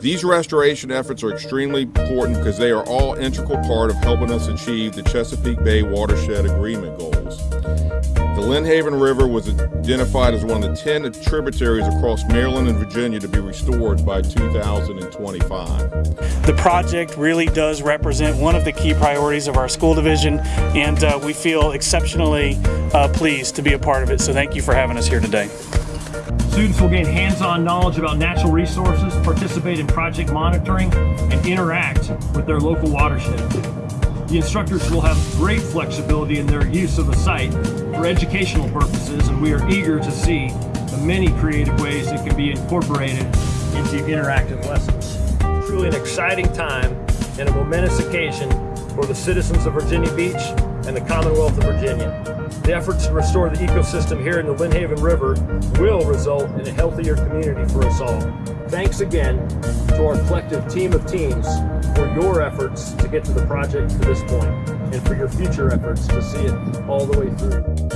These restoration efforts are extremely important because they are all integral part of helping us achieve the Chesapeake Bay Watershed Agreement goals. The Lynnhaven River was identified as one of the 10 tributaries across Maryland and Virginia to be restored by 2025. The project really does represent one of the key priorities of our school division and uh, we feel exceptionally uh, pleased to be a part of it. So thank you for having us here today. Students will gain hands-on knowledge about natural resources, participate in project monitoring, and interact with their local watershed. The instructors will have great flexibility in their use of the site for educational purposes, and we are eager to see the many creative ways it can be incorporated into interactive lessons. Truly an exciting time and a momentous occasion for the citizens of Virginia Beach and the Commonwealth of Virginia. The efforts to restore the ecosystem here in the Lynnhaven River will result in a healthier community for us all. Thanks again to our collective team of teams for your efforts to get to the project to this point and for your future efforts to see it all the way through.